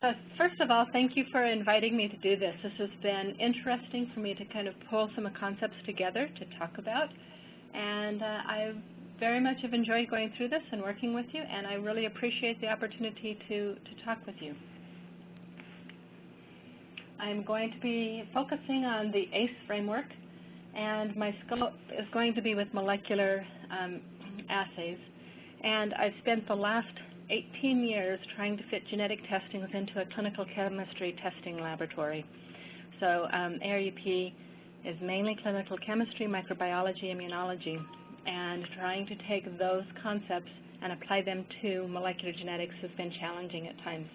Uh, first of all, thank you for inviting me to do this. This has been interesting for me to kind of pull some concepts together to talk about. And uh, I very much have enjoyed going through this and working with you, and I really appreciate the opportunity to, to talk with you. I'm going to be focusing on the ACE framework, and my scope is going to be with molecular um, assays. And I've spent the last 18 years trying to fit genetic testings into a clinical chemistry testing laboratory. So um, ARUP is mainly clinical chemistry, microbiology, immunology, and trying to take those concepts and apply them to molecular genetics has been challenging at times.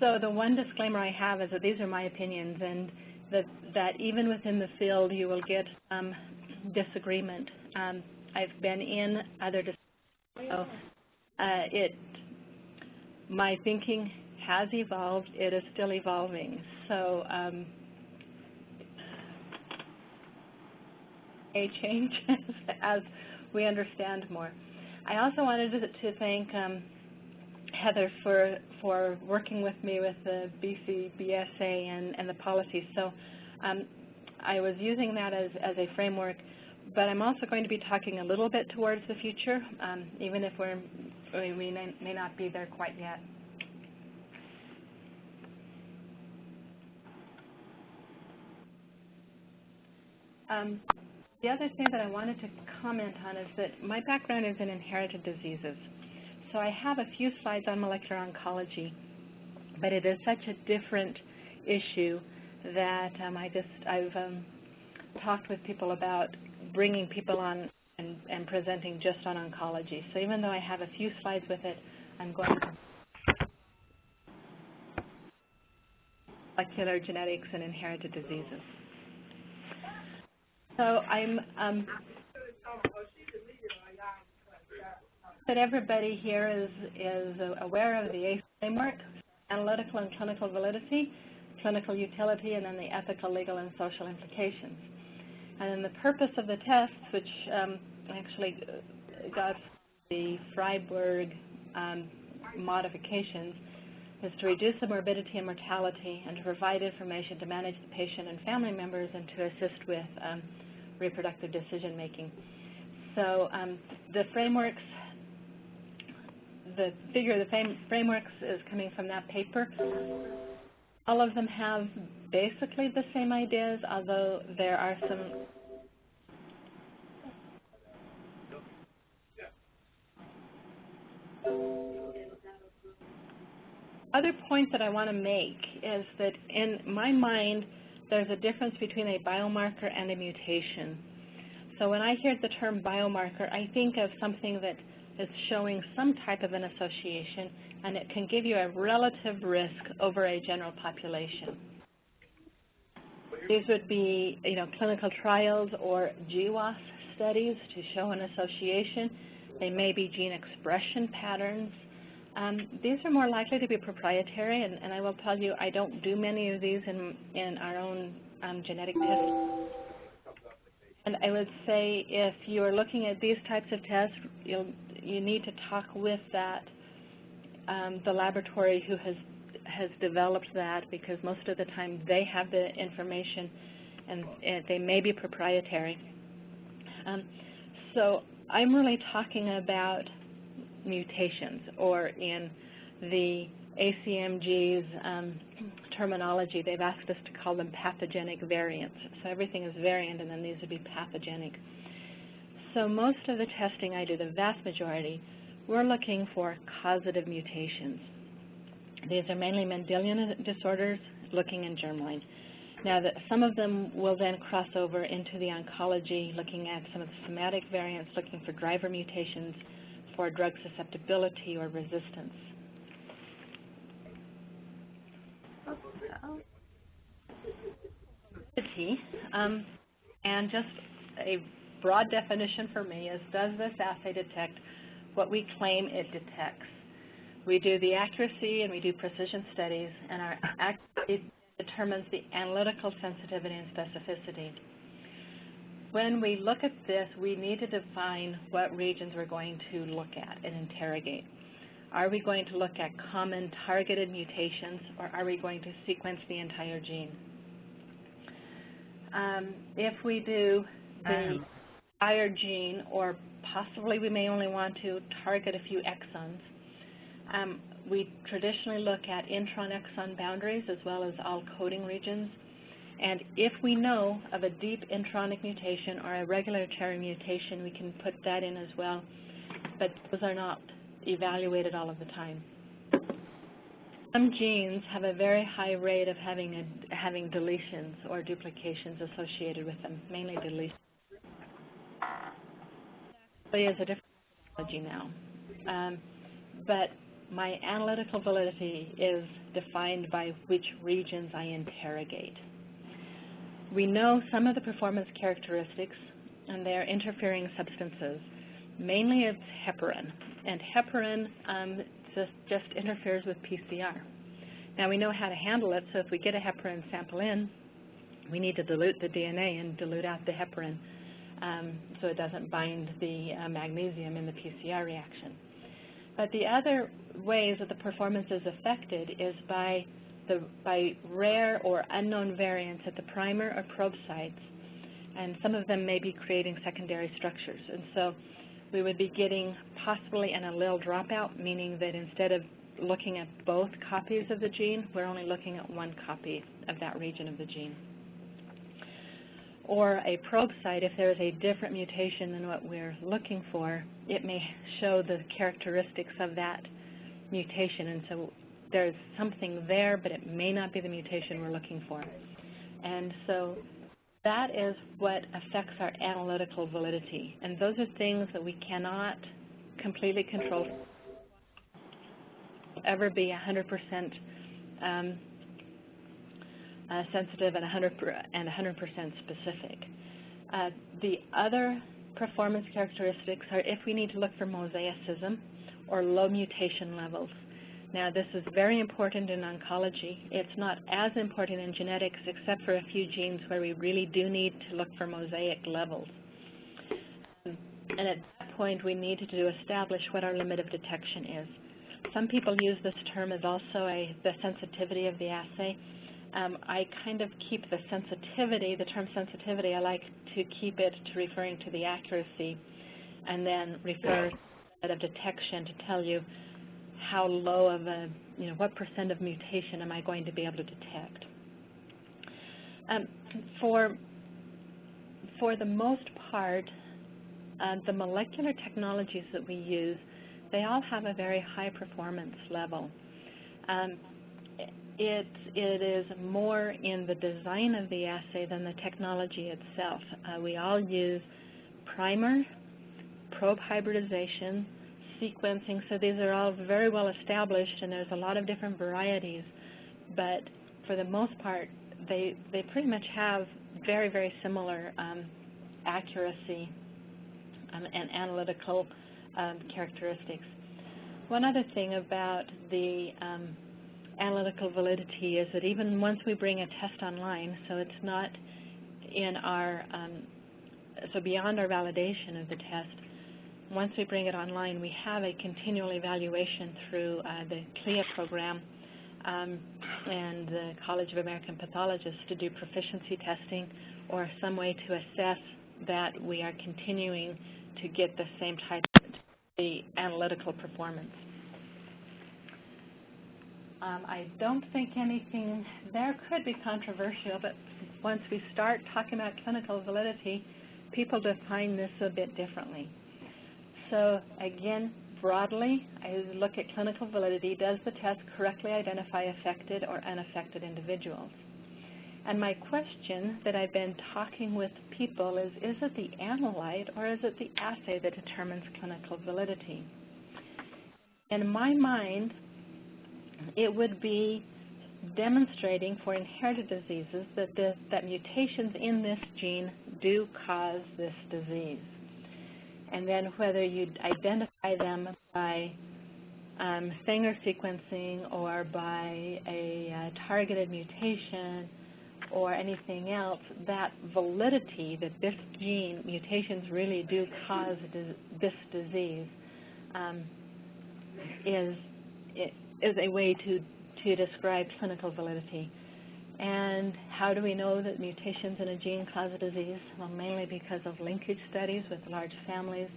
So the one disclaimer I have is that these are my opinions and that, that even within the field you will get some disagreement. Um, I've been in other discussions, so it, my thinking has evolved. It is still evolving. So um, a change as we understand more. I also wanted to, to thank um, Heather for for working with me with the BC BSA and, and the policies. So um, I was using that as, as a framework, but I'm also going to be talking a little bit towards the future, um, even if we're, we may, may not be there quite yet. Um, the other thing that I wanted to comment on is that my background is in inherited diseases. So I have a few slides on molecular oncology, but it is such a different issue that um, I just, I've um, talked with people about bringing people on and, and, presenting just on oncology. So even though I have a few slides with it, I'm going to molecular genetics and inherited diseases. So I'm um, that everybody here is, is aware of the ACE framework, analytical and clinical validity, clinical utility, and then the ethical, legal, and social implications. And then the purpose of the tests, which um, actually got the Fryback um, modifications, is to reduce the morbidity and mortality and to provide information to manage the patient and family members and to assist with um, reproductive decision making. So um, the frameworks the figure of the frameworks is coming from that paper. All of them have basically the same ideas, although there are some other point that I want to make is that in my mind, there's a difference between a biomarker and a mutation. So when I hear the term biomarker, I think of something that is showing some type of an association, and it can give you a relative risk over a general population. These would be, you know, clinical trials or GWAS studies to show an association. They may be gene expression patterns. Um, these are more likely to be proprietary, and, and, I will tell you, I don't do many of these in, in our own um, genetic tests. And I would say if you are looking at these types of tests, you'll you need to talk with that um, the laboratory who has has developed that because most of the time they have the information and, and they may be proprietary. Um, so I'm really talking about mutations or in the ACMG's um, terminology, they've asked us to call them pathogenic variants. So everything is variant and then these would be pathogenic. So most of the testing I do, the vast majority, we're looking for causative mutations. These are mainly Mendelian disorders, looking in germline. Now, the, some of them will then cross over into the oncology, looking at some of the somatic variants, looking for driver mutations for drug susceptibility or resistance. Um, and just a broad definition for me is does this assay detect what we claim it detects? We do the accuracy and we do precision studies, and our accuracy determines the analytical sensitivity and specificity. When we look at this, we need to define what regions we're going to look at and interrogate. Are we going to look at common targeted mutations, or are we going to sequence the entire gene? Um, if we do the um. entire gene, or possibly we may only want to target a few exons, um, we traditionally look at intron-exon boundaries as well as all coding regions. And if we know of a deep intronic mutation or a regulatory mutation, we can put that in as well. But those are not evaluated all of the time. Some genes have a very high rate of having a, having deletions or duplications associated with them, mainly deletions. It is a different technology now. Um, but my analytical validity is defined by which regions I interrogate. We know some of the performance characteristics, and they are interfering substances. Mainly it's heparin, and heparin um, just, just interferes with PCR. Now we know how to handle it, so if we get a heparin sample in, we need to dilute the DNA and dilute out the heparin um, so it doesn't bind the uh, magnesium in the PCR reaction. But the other ways that the performance is affected is by the by rare or unknown variants at the primer or probe sites, and some of them may be creating secondary structures. And so we would be getting possibly an allele dropout, meaning that instead of looking at both copies of the gene, we're only looking at one copy of that region of the gene or a probe site, if there is a different mutation than what we're looking for, it may show the characteristics of that mutation. And so there's something there, but it may not be the mutation we're looking for. And so that is what affects our analytical validity. And those are things that we cannot completely control ever be 100% um, uh, sensitive and 100 and 100% specific. Uh, the other performance characteristics are if we need to look for mosaicism or low mutation levels. Now, this is very important in oncology. It's not as important in genetics except for a few genes where we really do need to look for mosaic levels. And at that point, we need to establish what our limit of detection is. Some people use this term as also a, the sensitivity of the assay um, I kind of keep the sensitivity, the term sensitivity, I like to keep it to referring to the accuracy and then refer to of detection to tell you how low of a, you know, what percent of mutation am I going to be able to detect. Um, for, for the most part, uh, the molecular technologies that we use, they all have a very high performance level. Um, it, it is more in the design of the assay than the technology itself. Uh, we all use primer, probe hybridization, sequencing, so these are all very well established and there's a lot of different varieties, but for the most part, they, they pretty much have very, very similar um, accuracy um, and analytical um, characteristics. One other thing about the um, analytical validity is that even once we bring a test online, so it's not in our, um, so beyond our validation of the test, once we bring it online, we have a continual evaluation through uh, the CLIA program um, and the College of American Pathologists to do proficiency testing or some way to assess that we are continuing to get the same type of the analytical performance. Um, I don't think anything there could be controversial, but once we start talking about clinical validity, people define this a bit differently. So again, broadly, I look at clinical validity. Does the test correctly identify affected or unaffected individuals? And my question that I've been talking with people is, is it the analyte or is it the assay that determines clinical validity? In my mind, it would be demonstrating for inherited diseases that, the, that mutations in this gene do cause this disease. And then whether you identify them by um, Sanger sequencing or by a uh, targeted mutation or anything else, that validity that this gene, mutations really do cause this disease, um, is is a way to to describe clinical validity. And how do we know that mutations in a gene cause a disease? Well, mainly because of linkage studies with large families,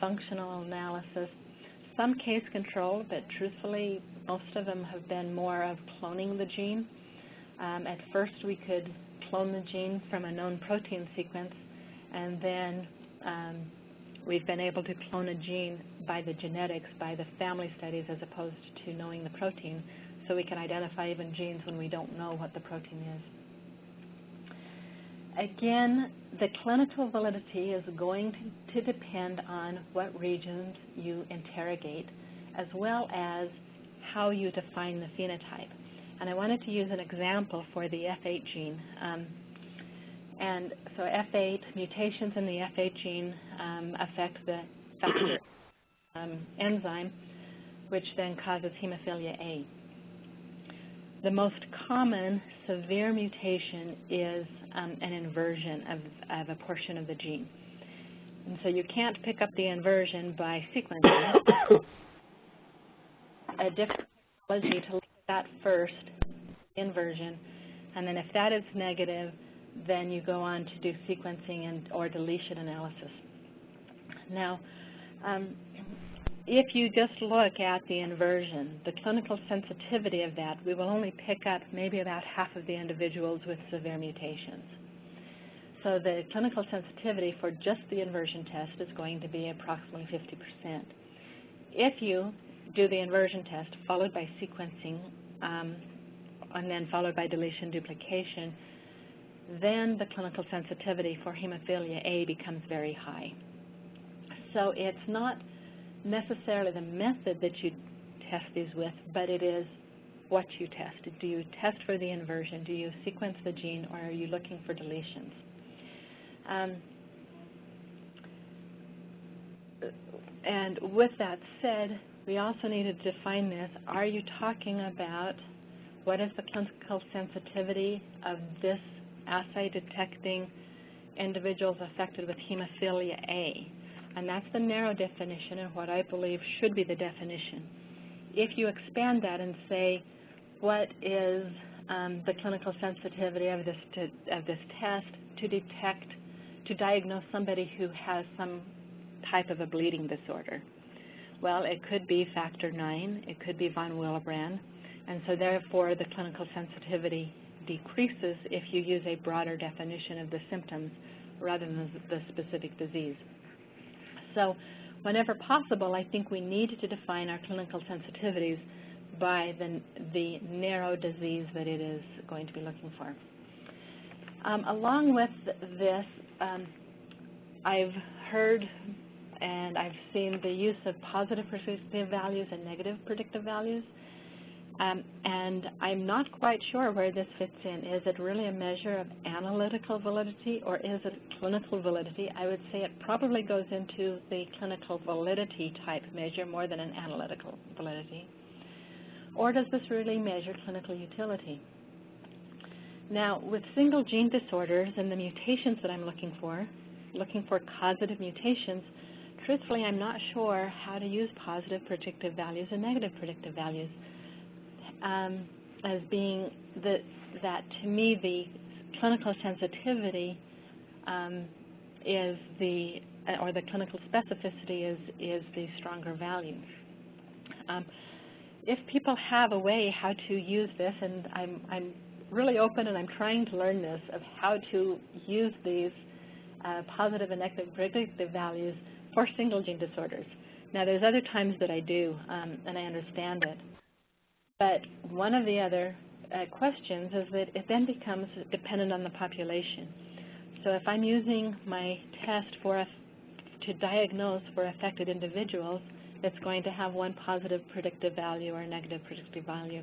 functional analysis, some case control, but truthfully, most of them have been more of cloning the gene. Um, at first, we could clone the gene from a known protein sequence, and then um, we've been able to clone a gene by the genetics, by the family studies, as opposed to knowing the protein, so we can identify even genes when we don't know what the protein is. Again, the clinical validity is going to, depend on what regions you interrogate, as well as how you define the phenotype. And I wanted to use an example for the F8 gene. Um, and so F8, mutations in the F8 gene um, affect the factor um, enzyme, which then causes hemophilia A. The most common severe mutation is um, an inversion of, of a portion of the gene. And so you can't pick up the inversion by sequencing. a different technology to look at that first, inversion, and then if that is negative, then you go on to do sequencing and or deletion analysis. Now, um, if you just look at the inversion, the clinical sensitivity of that, we will only pick up maybe about half of the individuals with severe mutations. So the clinical sensitivity for just the inversion test is going to be approximately 50%. If you do the inversion test followed by sequencing um, and then followed by deletion duplication, then the clinical sensitivity for hemophilia A becomes very high. So it's not necessarily the method that you test these with, but it is what you test. Do you test for the inversion? Do you sequence the gene, or are you looking for deletions? Um, and with that said, we also need to define this. Are you talking about what is the clinical sensitivity of this assay detecting individuals affected with hemophilia A? And that's the narrow definition and what I believe should be the definition. If you expand that and say, what is um, the clinical sensitivity of this, to, of this test to detect, to diagnose somebody who has some type of a bleeding disorder? Well, it could be factor IX, it could be von Willebrand, and so therefore the clinical sensitivity decreases if you use a broader definition of the symptoms rather than the specific disease. So whenever possible, I think we need to define our clinical sensitivities by the, the narrow disease that it is going to be looking for. Um, along with this, um, I've heard and I've seen the use of positive predictive values and negative predictive values. Um, and I'm not quite sure where this fits in. Is it really a measure of analytical validity or is it clinical validity? I would say it probably goes into the clinical validity type measure more than an analytical validity. Or does this really measure clinical utility? Now, with single gene disorders and the mutations that I'm looking for, looking for causative mutations, truthfully, I'm not sure how to use positive predictive values and negative predictive values um, as being that to me the clinical sensitivity um, is the, or the clinical specificity is, is the stronger value. Um, if people have a way how to use this, and I'm, I'm really open and I'm trying to learn this, of how to use these uh, positive and negative predictive values for single gene disorders. Now, there's other times that I do, um, and I understand it. But one of the other uh, questions is that it then becomes dependent on the population. So if I'm using my test for a, to diagnose for affected individuals, it's going to have one positive predictive value or negative predictive value.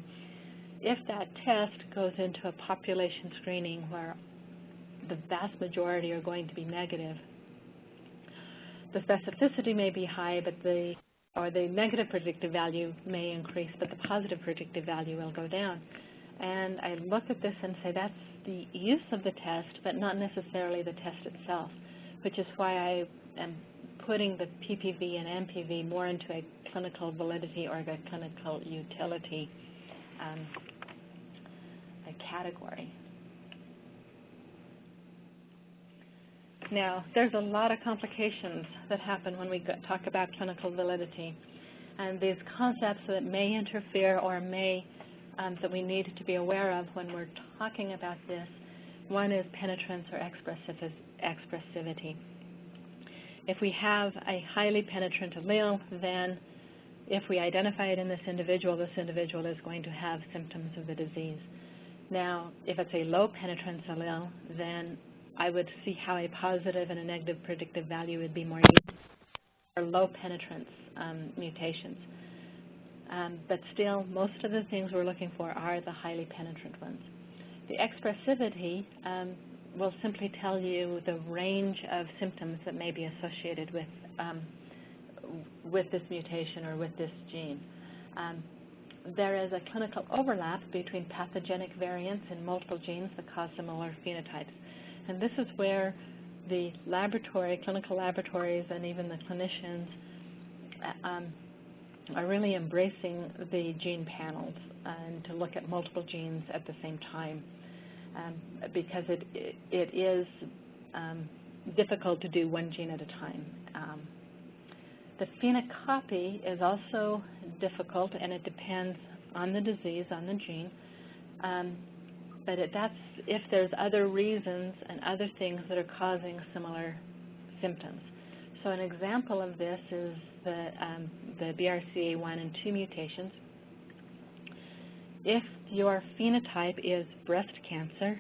If that test goes into a population screening where the vast majority are going to be negative, the specificity may be high, but the or the negative predictive value may increase, but the positive predictive value will go down. And I look at this and say that's the use of the test, but not necessarily the test itself, which is why I am putting the PPV and NPV more into a clinical validity or the clinical utility um, category. Now, there's a lot of complications that happen when we talk about clinical validity, and these concepts that may interfere or may um, that we need to be aware of when we're talking about this. One is penetrance or expressivity. If we have a highly penetrant allele, then if we identify it in this individual, this individual is going to have symptoms of the disease. Now, if it's a low penetrance allele, then I would see how a positive and a negative predictive value would be more useful for low penetrance um, mutations. Um, but still, most of the things we're looking for are the highly penetrant ones. The expressivity um, will simply tell you the range of symptoms that may be associated with um, with this mutation or with this gene. Um, there is a clinical overlap between pathogenic variants in multiple genes that cause similar phenotypes. And this is where the laboratory, clinical laboratories, and even the clinicians uh, um, are really embracing the gene panels and to look at multiple genes at the same time um, because it, it, it is um, difficult to do one gene at a time. Um, the phenocopy is also difficult and it depends on the disease, on the gene. But it, that's if there's other reasons and other things that are causing similar symptoms. So an example of this is the, um, the BRCA1 and 2 mutations. If your phenotype is breast cancer,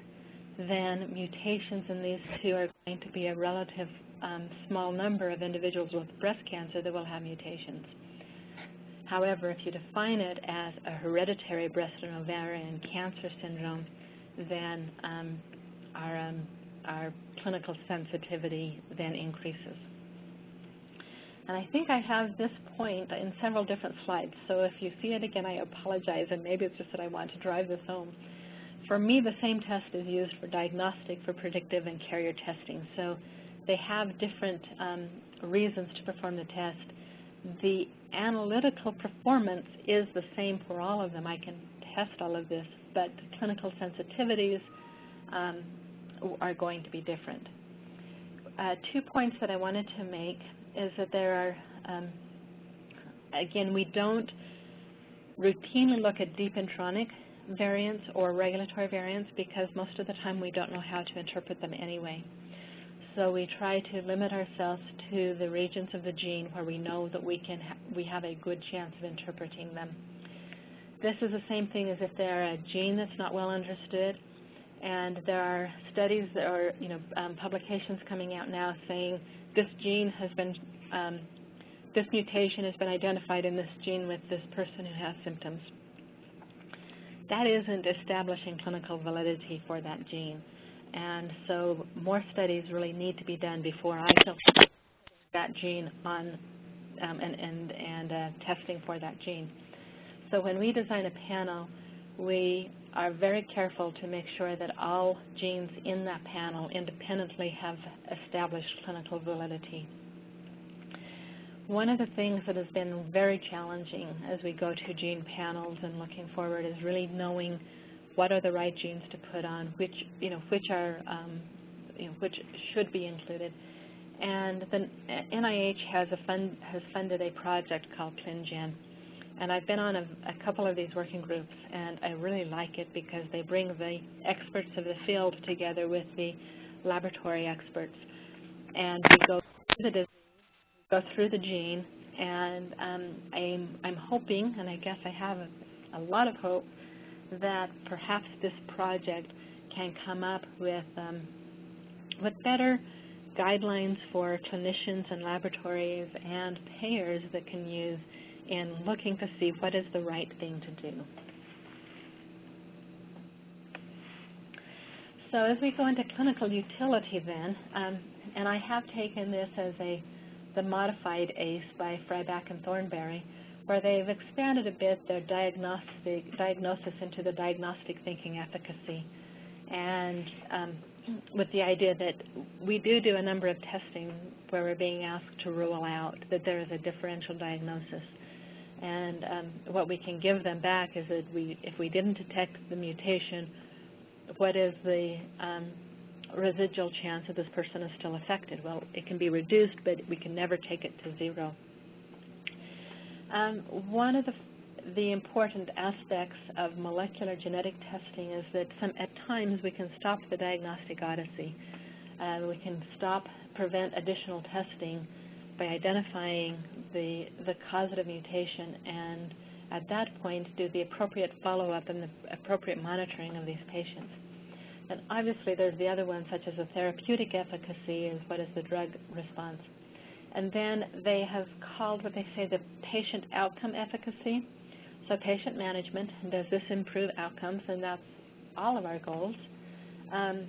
then mutations in these two are going to be a relative um, small number of individuals with breast cancer that will have mutations. However, if you define it as a hereditary breast and ovarian cancer syndrome, then um, our, um, our clinical sensitivity then increases. And I think I have this point in several different slides, so if you see it again, I apologize, and maybe it's just that I want to drive this home. For me, the same test is used for diagnostic, for predictive, and carrier testing. So they have different um, reasons to perform the test. The analytical performance is the same for all of them. I can test all of this, but clinical sensitivities um, are going to be different. Uh, two points that I wanted to make is that there are, um, again, we don't routinely look at deep intronic variants or regulatory variants because most of the time we don't know how to interpret them anyway. So we try to limit ourselves to the regions of the gene where we know that we can ha we have a good chance of interpreting them. This is the same thing as if they're a gene that's not well understood, and there are studies or you know um, publications coming out now saying this gene has been um, this mutation has been identified in this gene with this person who has symptoms. That isn't establishing clinical validity for that gene. And so more studies really need to be done before I feel that gene on um, and, and, and uh, testing for that gene. So when we design a panel, we are very careful to make sure that all genes in that panel independently have established clinical validity. One of the things that has been very challenging as we go to gene panels and looking forward is really knowing what are the right genes to put on, which you know which are um, you know which should be included. And the NIH has a fund has funded a project called ClinGen, and I've been on a, a couple of these working groups, and I really like it because they bring the experts of the field together with the laboratory experts, and we go through the disease, go through the gene, and um, I'm I'm hoping, and I guess I have a, a lot of hope that perhaps this project can come up with um, with better guidelines for clinicians and laboratories and payers that can use in looking to see what is the right thing to do. So as we go into clinical utility then, um, and I have taken this as a the modified ACE by Fryback and Thornbury, where they've expanded a bit their diagnostic diagnosis into the diagnostic thinking efficacy, and um, with the idea that we do do a number of testing where we're being asked to rule out that there is a differential diagnosis. And um, what we can give them back is that we, if we didn't detect the mutation, what is the um, residual chance that this person is still affected? Well, it can be reduced, but we can never take it to zero. Um, one of the, the important aspects of molecular genetic testing is that some, at times we can stop the diagnostic odyssey. Uh, we can stop, prevent additional testing by identifying the, the causative mutation and at that point do the appropriate follow-up and the appropriate monitoring of these patients. And obviously there's the other ones such as the therapeutic efficacy is what is the drug response. And then they have called what they say the patient outcome efficacy. So patient management, does this improve outcomes? And that's all of our goals. Um,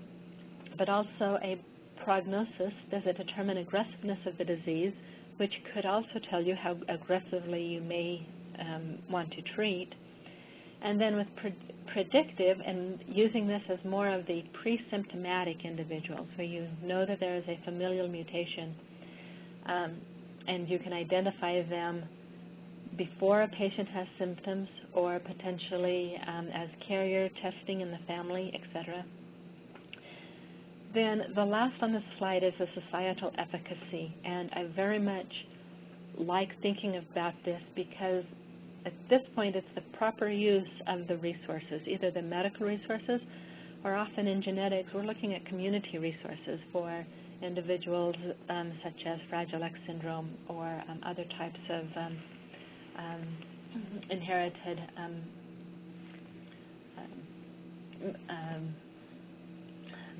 but also a prognosis, does it determine aggressiveness of the disease, which could also tell you how aggressively you may um, want to treat. And then with pre predictive and using this as more of the pre-symptomatic individuals, where you know that there is a familial mutation um, and you can identify them before a patient has symptoms or potentially um, as carrier testing in the family, etc. Then the last on the slide is a societal efficacy, and I very much like thinking about this because at this point it's the proper use of the resources, either the medical resources or often in genetics we're looking at community resources for individuals um, such as Fragile X syndrome or um, other types of um, um inherited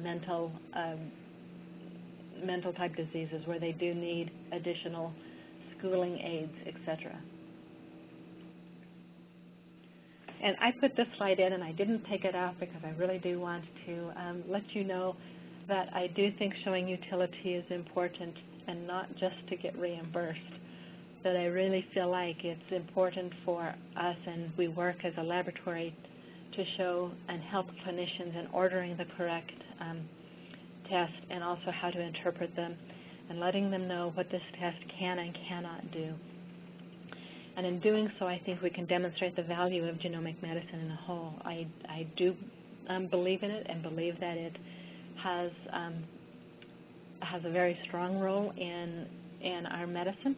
um, um, mental mental type diseases where they do need additional schooling aids, etc. And I put this slide in and I didn't take it out because I really do want to let you know that I do think showing utility is important and not just to get reimbursed. That I really feel like it's important for us and we work as a laboratory to show and help clinicians in ordering the correct um, test and also how to interpret them and letting them know what this test can and cannot do. And in doing so, I think we can demonstrate the value of genomic medicine in a whole. I, I do um, believe in it and believe that it has um, has a very strong role in in our medicine.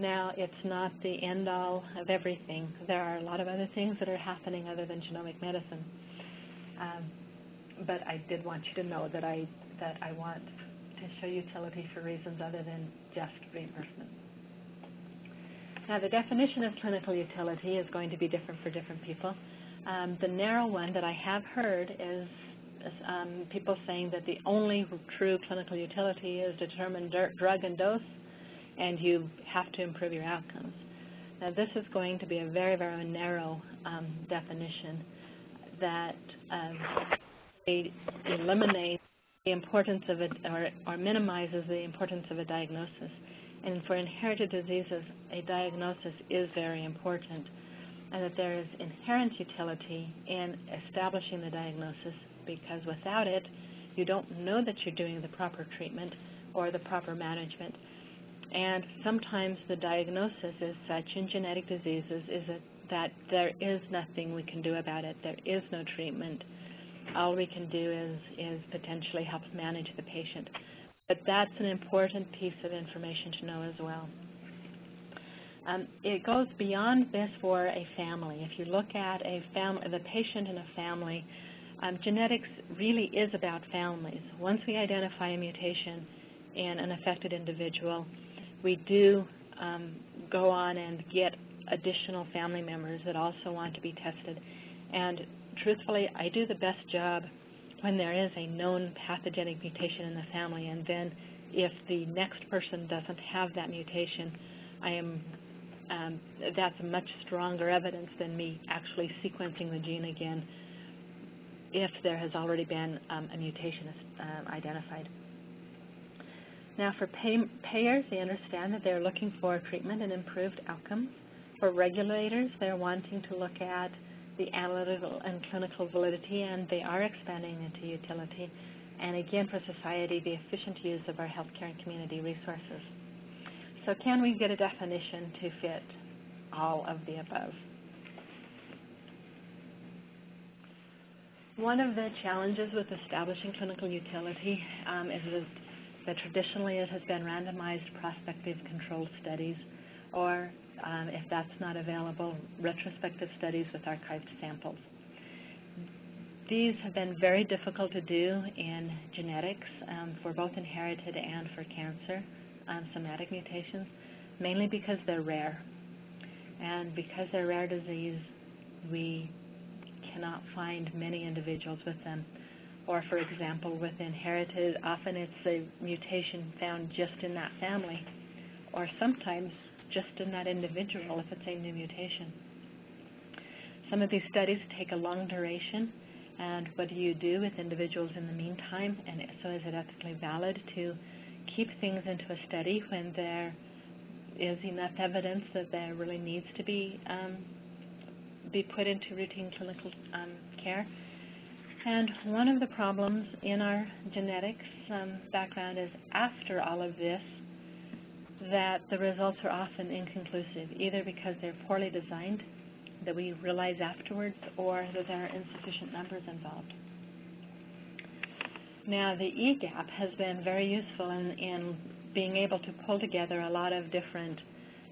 Now, it's not the end all of everything. There are a lot of other things that are happening other than genomic medicine. Um, but I did want you to know that I that I want to show utility for reasons other than just reimbursement. Now, the definition of clinical utility is going to be different for different people. Um, the narrow one that I have heard is um, people saying that the only true clinical utility is determine drug and dose, and you have to improve your outcomes. Now, this is going to be a very, very narrow um, definition that um, eliminates the importance of it or, or minimizes the importance of a diagnosis. And for inherited diseases, a diagnosis is very important, and that there is inherent utility in establishing the diagnosis because without it, you don't know that you're doing the proper treatment or the proper management. And sometimes the diagnosis is such in genetic diseases is that there is nothing we can do about it. There is no treatment. All we can do is, is potentially help manage the patient. But that's an important piece of information to know as well. Um, it goes beyond this for a family. If you look at a family, the patient in a family, um, genetics really is about families. Once we identify a mutation in an affected individual, we do um, go on and get additional family members that also want to be tested. And truthfully, I do the best job when there is a known pathogenic mutation in the family, and then if the next person doesn't have that mutation, I am um, that's much stronger evidence than me actually sequencing the gene again if there has already been um, a mutation uh, identified. Now, for pay payers, they understand that they're looking for treatment and improved outcomes. For regulators, they're wanting to look at the analytical and clinical validity, and they are expanding into utility. And again, for society, the efficient use of our healthcare and community resources. So can we get a definition to fit all of the above. One of the challenges with establishing clinical utility um, is that traditionally it has been randomized prospective controlled studies, or um, if that's not available, retrospective studies with archived samples. These have been very difficult to do in genetics um, for both inherited and for cancer um, somatic mutations, mainly because they're rare. And because they're rare disease, we cannot find many individuals with them. Or, for example, with inherited, often it's a mutation found just in that family, or sometimes just in that individual if it's a new mutation. Some of these studies take a long duration, and what do you do with individuals in the meantime? And so is it ethically valid to keep things into a study when there is enough evidence that there really needs to be um, be put into routine clinical um, care. And one of the problems in our genetics um, background is after all of this, that the results are often inconclusive, either because they're poorly designed, that we realize afterwards, or that there are insufficient numbers involved. Now, the EGAPP has been very useful in, in being able to pull together a lot of different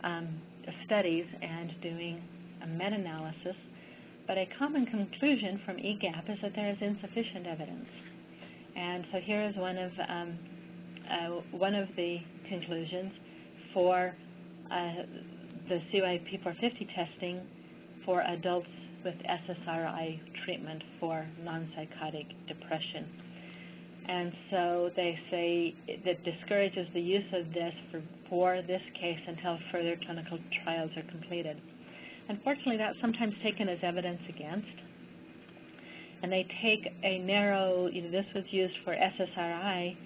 um, studies and doing a meta-analysis, but a common conclusion from EGAPP is that there is insufficient evidence. And so here is one of um, uh, one of the conclusions for uh, the CYP450 testing for adults with SSRI treatment for non-psychotic depression. And so they say that discourages the use of this for, for this case until further clinical trials are completed. Unfortunately, that's sometimes taken as evidence against. And they take a narrow, you know, this was used for SSRI,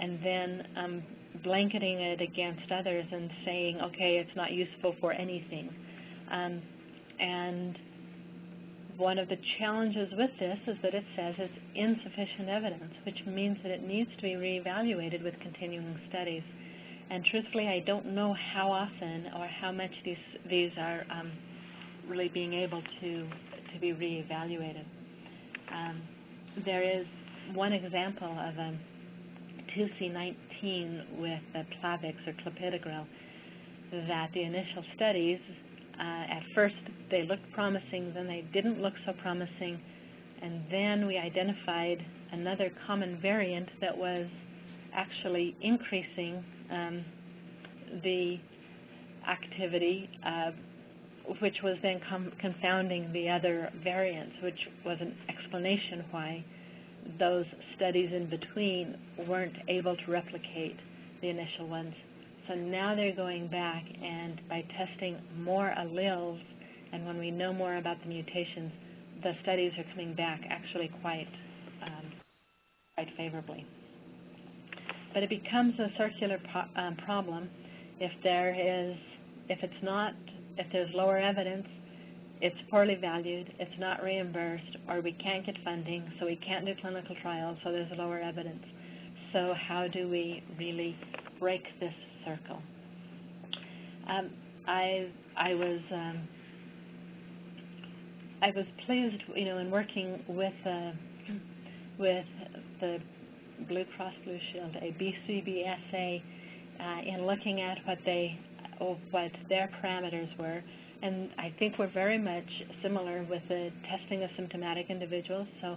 and then um, blanketing it against others and saying, okay, it's not useful for anything. Um, and one of the challenges with this is that it says it's insufficient evidence, which means that it needs to be reevaluated with continuing studies. And truthfully, I don't know how often or how much these these are um, really being able to, to be reevaluated. Um, there is one example of a 2C19 with the Plavix or clopidogrel that the initial studies, uh, at first they looked promising, then they didn't look so promising, and then we identified another common variant that was actually increasing um, the activity which was then confounding the other variants, which was an explanation why those studies in between weren't able to replicate the initial ones. So now they're going back and by testing more alleles, and when we know more about the mutations, the studies are coming back actually quite um, quite favorably. But it becomes a circular pro um, problem if there is if it's not if there's lower evidence, it's poorly valued, it's not reimbursed, or we can't get funding, so we can't do clinical trials, so there's lower evidence. So how do we really break this circle? Um, I I was um, I was pleased, you know, in working with uh, with the Blue Cross Blue Shield, a BCBSA, uh, in looking at what they of what their parameters were. And I think we're very much similar with the testing of symptomatic individuals. So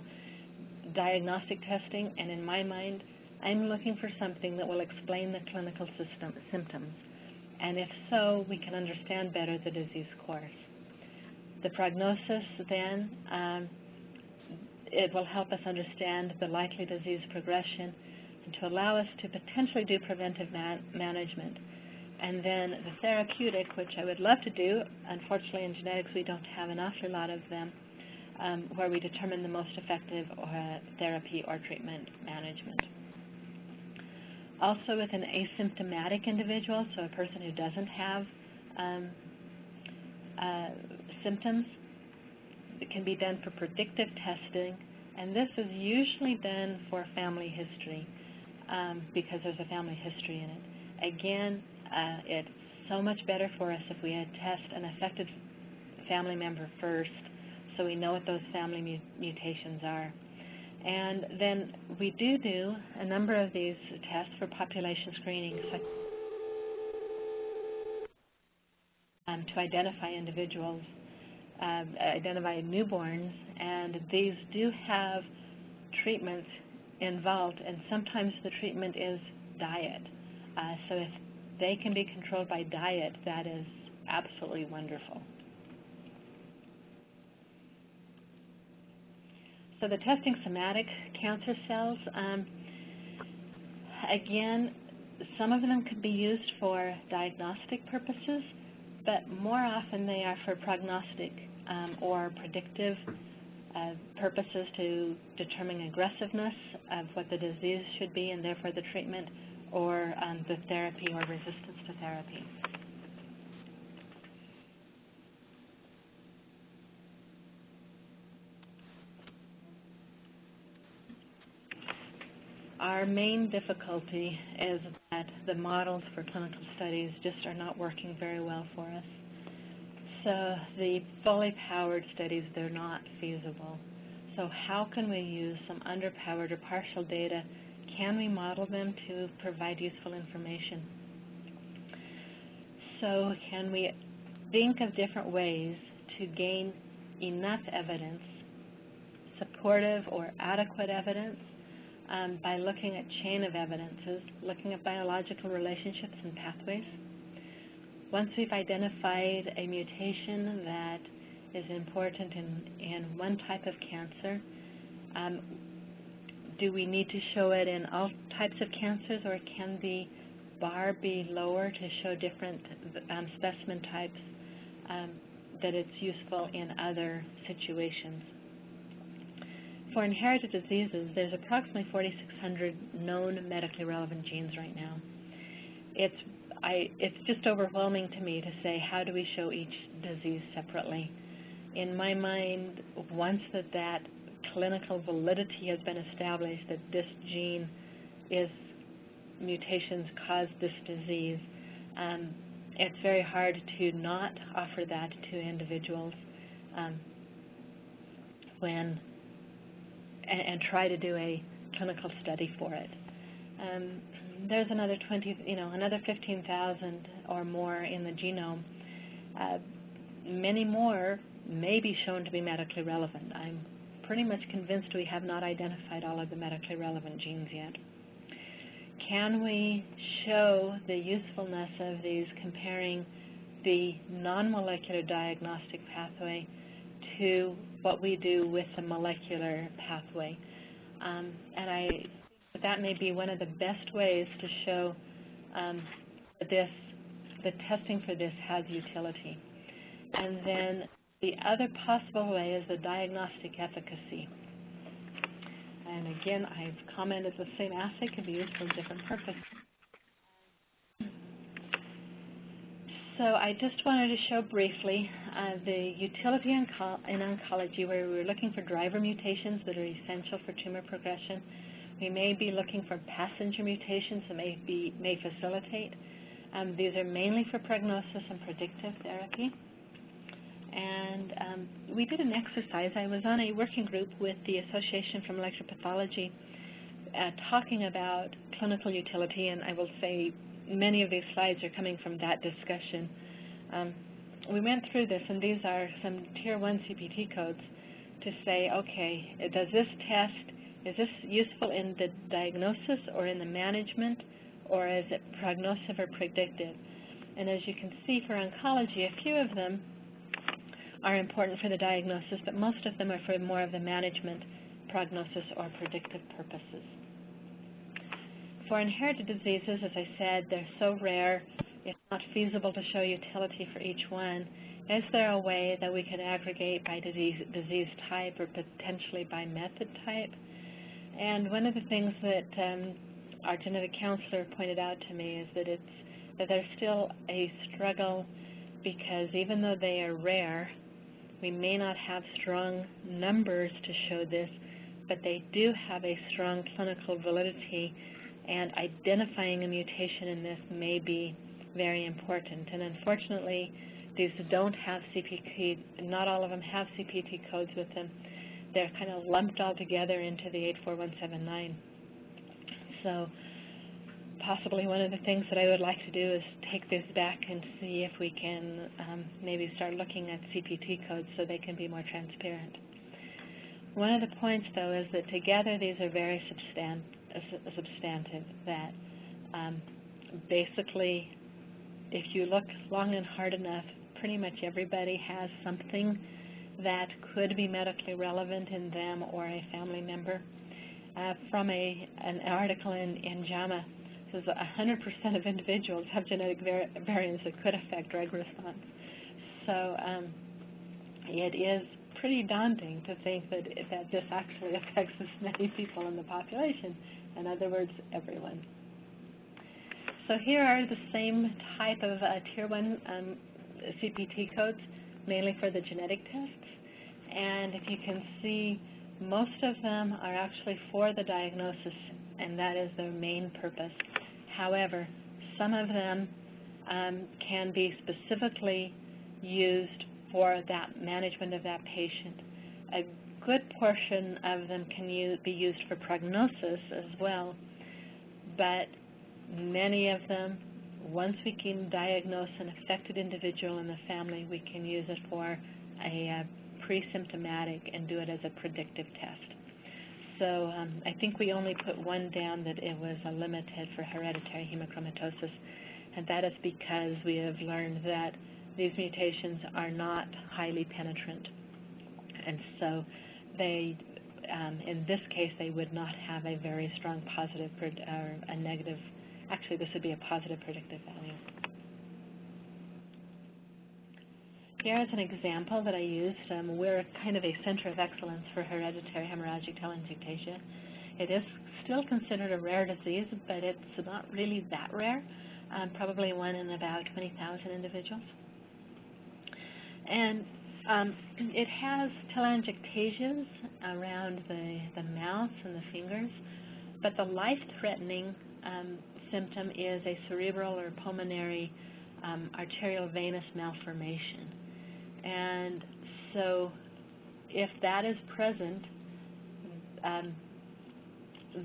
diagnostic testing, and in my mind, I'm looking for something that will explain the clinical system, symptoms. And if so, we can understand better the disease course. The prognosis then, um, it will help us understand the likely disease progression and to allow us to potentially do preventive man management. And then the therapeutic, which I would love to do, unfortunately in genetics we don't have an awful lot of them, um, where we determine the most effective uh, therapy or treatment management. Also with an asymptomatic individual, so a person who doesn't have um, uh, symptoms, it can be done for predictive testing, and this is usually done for family history um, because there's a family history in it. Again, uh, it's so much better for us if we had test an affected family member first so we know what those family mu mutations are. And then we do do a number of these tests for population screening um, to identify individuals, uh, identify newborns, and these do have treatments involved, and sometimes the treatment is diet. Uh, so if they can be controlled by diet, that is absolutely wonderful. So the testing somatic cancer cells, um, again, some of them could be used for diagnostic purposes, but more often they are for prognostic um, or predictive uh, purposes to determine aggressiveness of what the disease should be and therefore the treatment or um, the therapy or resistance to therapy. Our main difficulty is that the models for clinical studies just are not working very well for us. So the fully powered studies, they're not feasible. So how can we use some underpowered or partial data? Can we model them to provide useful information? So can we think of different ways to gain enough evidence, supportive or adequate evidence, um, by looking at chain of evidences, looking at biological relationships and pathways. Once we've identified a mutation that is important in, in one type of cancer, um, do we need to show it in all types of cancers or can the bar be lower to show different um, specimen types um, that it's useful in other situations? For inherited diseases, there's approximately 4,600 known medically relevant genes right now. It's, I, it's just overwhelming to me to say how do we show each disease separately. In my mind, once that that clinical validity has been established that this gene is mutations cause this disease, um, it's very hard to not offer that to individuals um, when and, and try to do a clinical study for it. Um, there's another 20, you know, another 15,000 or more in the genome. Uh, many more may be shown to be medically relevant. I'm pretty much convinced we have not identified all of the medically relevant genes yet. Can we show the usefulness of these comparing the non-molecular diagnostic pathway to what we do with the molecular pathway. Um, and I that may be one of the best ways to show um, this, the testing for this has utility. And then the other possible way is the diagnostic efficacy. And again, I've commented the same assay can be used for different purposes. So I just wanted to show briefly uh, the utility in, in oncology where we're looking for driver mutations that are essential for tumor progression. We may be looking for passenger mutations that may, be, may facilitate. Um, these are mainly for prognosis and predictive therapy. And um, we did an exercise. I was on a working group with the Association for Molecular Pathology uh, talking about clinical utility, and I will say many of these slides are coming from that discussion. Um, we went through this, and these are some Tier 1 CPT codes to say, okay, does this test, is this useful in the diagnosis or in the management, or is it prognostic or predictive? And as you can see for oncology, a few of them are important for the diagnosis, but most of them are for more of the management, prognosis, or predictive purposes. For inherited diseases, as I said, they're so rare, it's not feasible to show utility for each one. Is there a way that we could aggregate by disease, disease type or potentially by method type? And one of the things that um, our genetic counselor pointed out to me is that it's that there's still a struggle because even though they are rare, we may not have strong numbers to show this, but they do have a strong clinical validity and identifying a mutation in this may be very important. And unfortunately, these don't have CPT, not all of them have CPT codes with them. They're kind of lumped all together into the 84179. So possibly one of the things that I would like to do is take this back and see if we can um, maybe start looking at CPT codes so they can be more transparent. One of the points, though, is that together these are very substan substantive, that um, basically if you look long and hard enough, pretty much everybody has something that could be medically relevant in them or a family member. Uh, from a, an article in, in JAMA, says 100% of individuals have genetic variants that could affect drug response. So um, it is pretty daunting to think that, that this actually affects this many people in the population. In other words, everyone. So here are the same type of uh, Tier 1 um, CPT codes, mainly for the genetic tests. And if you can see, most of them are actually for the diagnosis, and that is their main purpose. However, some of them um, can be specifically used for that management of that patient. A good portion of them can use, be used for prognosis as well, but many of them, once we can diagnose an affected individual in the family, we can use it for a uh, pre-symptomatic and do it as a predictive test. So um, I think we only put one down that it was a limited for hereditary hemochromatosis, and that is because we have learned that these mutations are not highly penetrant. And so they, um, in this case, they would not have a very strong positive or a negative Actually, this would be a positive predictive value. Here is an example that I used. Um, we're kind of a center of excellence for hereditary hemorrhagic telangiectasia. It is still considered a rare disease, but it's not really that rare, um, probably one in about 20,000 individuals. And um, it has telangiectasias around the, the mouth and the fingers, but the life-threatening um, symptom is a cerebral or pulmonary um, arterial venous malformation. And so if that is present, um,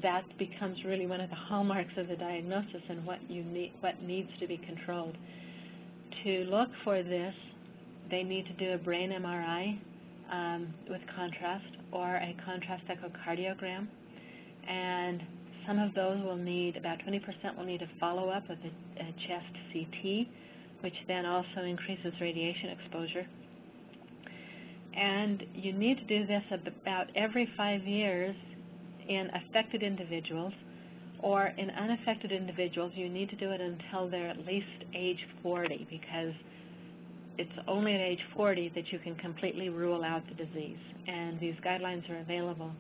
that becomes really one of the hallmarks of the diagnosis and what you need, what needs to be controlled. To look for this, they need to do a brain MRI um, with contrast or a contrast echocardiogram, and some of those will need, about 20% will need a follow-up with a, a chest CT, which then also increases radiation exposure. And you need to do this about every five years in affected individuals, or in unaffected individuals, you need to do it until they're at least age 40, because it's only at age 40 that you can completely rule out the disease. And these guidelines are available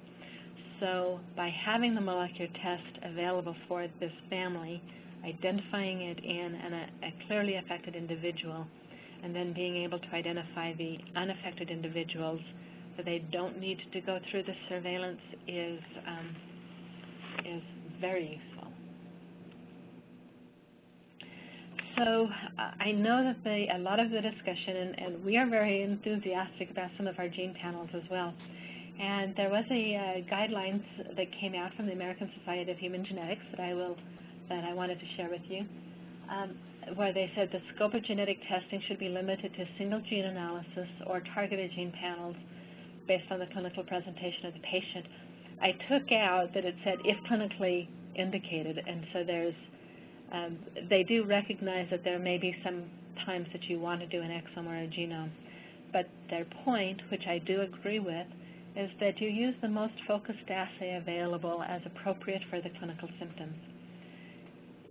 so by having the molecular test available for this family, identifying it in an, a clearly affected individual, and then being able to identify the unaffected individuals so they don't need to go through the surveillance is, um, is very useful. So uh, I know that the, a lot of the discussion, and, and we are very enthusiastic about some of our gene panels as well, and there was a uh, guidelines that came out from the American Society of Human Genetics that I will that I wanted to share with you, um, where they said the scope of genetic testing should be limited to single gene analysis or targeted gene panels based on the clinical presentation of the patient. I took out that it said if clinically indicated, and so there's um, they do recognize that there may be some times that you want to do an exome or a genome, but their point, which I do agree with, is that you use the most focused assay available as appropriate for the clinical symptoms.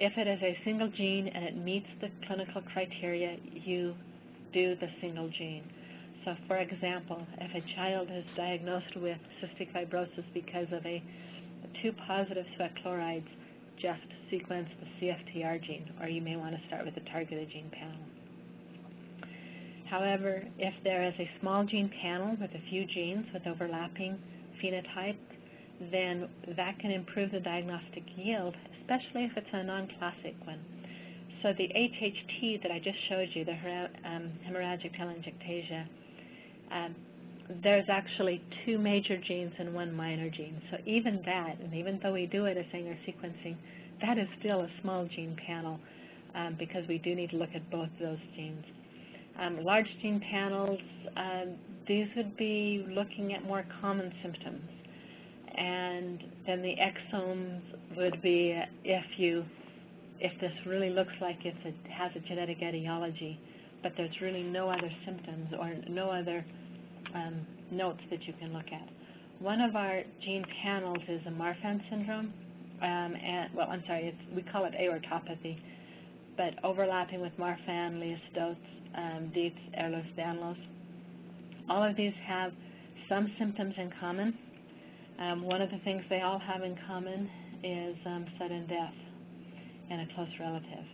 If it is a single gene and it meets the clinical criteria, you do the single gene. So for example, if a child is diagnosed with cystic fibrosis because of a two positive sweat chlorides, just sequence the CFTR gene, or you may want to start with the targeted gene panel. However, if there is a small gene panel with a few genes with overlapping phenotype, then that can improve the diagnostic yield, especially if it's a non-classic one. so the HHT that I just showed you, the um, hemorrhagic telangiectasia, um, there's actually two major genes and one minor gene. So even that, and even though we do it as Sanger sequencing, that is still a small gene panel um, because we do need to look at both of those genes. Um, large gene panels, um, these would be looking at more common symptoms. And then the exomes would be if you, if this really looks like it has a genetic etiology, but there's really no other symptoms or no other um, notes that you can look at. One of our gene panels is a Marfan syndrome, um, and well, I'm sorry, we call it aortopathy, but overlapping with Marfan, Leber-Stotz, um, Dietz, Ehlers-Danlos. All of these have some symptoms in common. Um, one of the things they all have in common is um, sudden death in a close relative.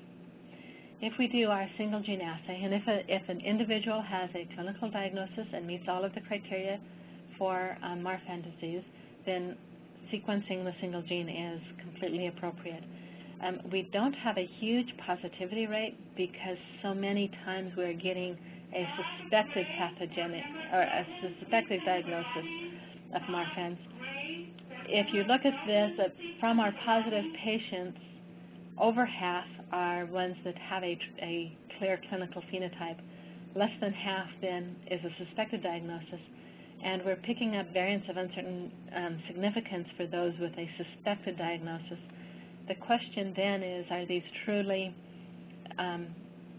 If we do our single gene assay, and if, a, if an individual has a clinical diagnosis and meets all of the criteria for um, Marfan disease, then sequencing the single gene is completely appropriate. Um, we don't have a huge positivity rate because so many times we're getting a suspected pathogenic or a suspected diagnosis of Marfan's. If you look at this, from our positive patients, over half are ones that have a, a clear clinical phenotype. Less than half, then, is a suspected diagnosis, and we're picking up variants of uncertain um, significance for those with a suspected diagnosis. The question then is, are these truly, um,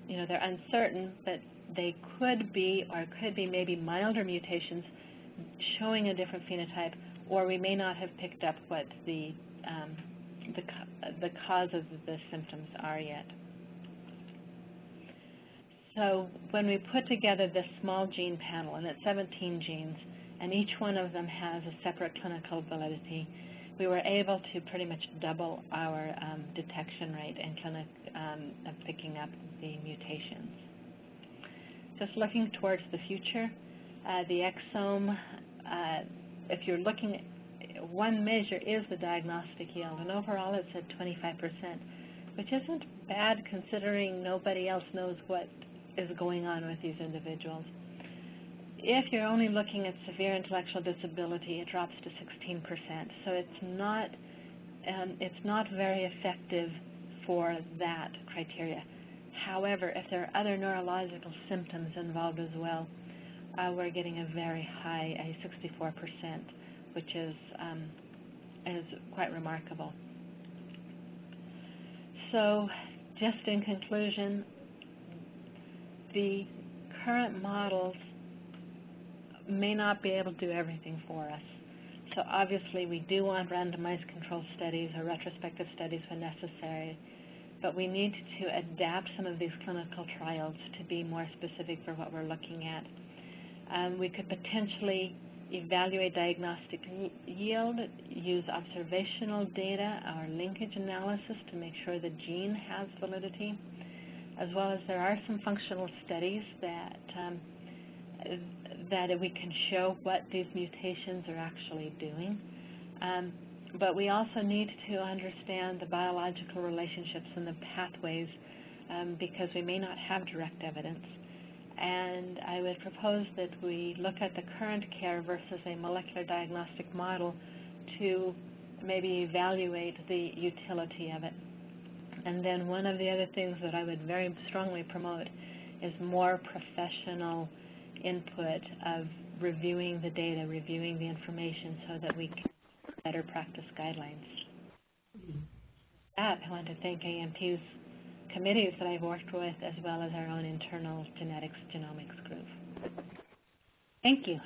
you know, they're uncertain, but they could be or could be maybe milder mutations showing a different phenotype, or we may not have picked up what the um, the, the cause of the symptoms are yet. So when we put together this small gene panel, and it's 17 genes, and each one of them has a separate clinical validity, we were able to pretty much double our um, detection rate and clinic um, of picking up the mutations. Just looking towards the future, uh, the exome, uh, if you're looking one measure is the diagnostic yield, and overall it's at 25%, which isn't bad considering nobody else knows what is going on with these individuals. If you're only looking at severe intellectual disability, it drops to 16%. So it's not um, it's not very effective for that criteria. However, if there are other neurological symptoms involved as well, uh, we're getting a very high, a 64% which is, um, is quite remarkable. So just in conclusion, the current models may not be able to do everything for us. So obviously we do want randomized control studies or retrospective studies when necessary, but we need to adapt some of these clinical trials to be more specific for what we're looking at. Um, we could potentially evaluate diagnostic yield, use observational data or linkage analysis to make sure the gene has validity, as well as there are some functional studies that um, that we can show what these mutations are actually doing. Um, but we also need to understand the biological relationships and the pathways um, because we may not have direct evidence and I would propose that we look at the current care versus a molecular diagnostic model to maybe evaluate the utility of it. And then one of the other things that I would very strongly promote is more professional input of reviewing the data, reviewing the information so that we can better practice guidelines. Mm-hmm. That, I want to thank AMP's committees that I've worked with, as well as our own internal genetics genomics group. Thank you.